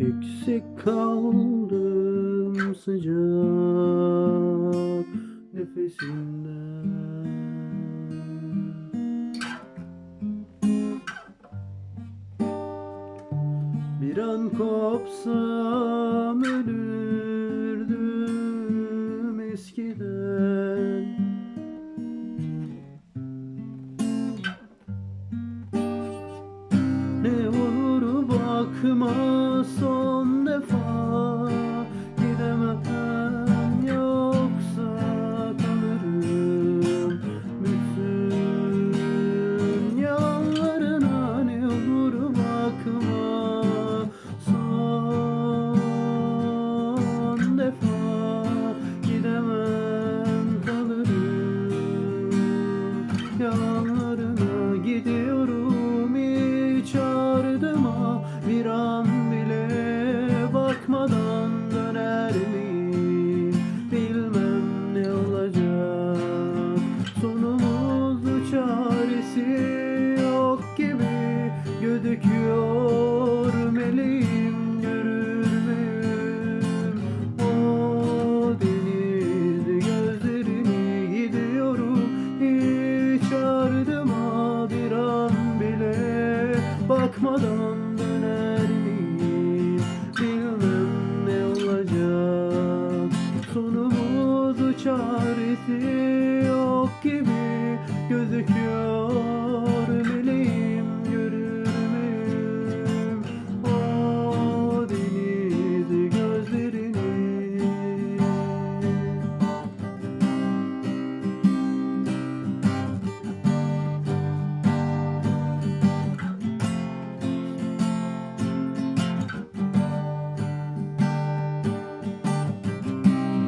Eksik kaldım sıcak nefesinden. Bir an kopsam ölürdüm eskiden. Ne olur bakma defa Gidemem yoksa kalırım. Bütün yalanlarına ne olur bakma Son defa gidemem kalırım. Yalanlarına gidiyorum hiç ardıma Bir an Bakmadan döner miyim Bilmem ne olacak? Sonumuz çaresi yok gibi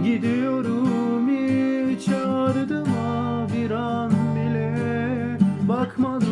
Gidiyorum hiç ardıma bir an bile Bakmadan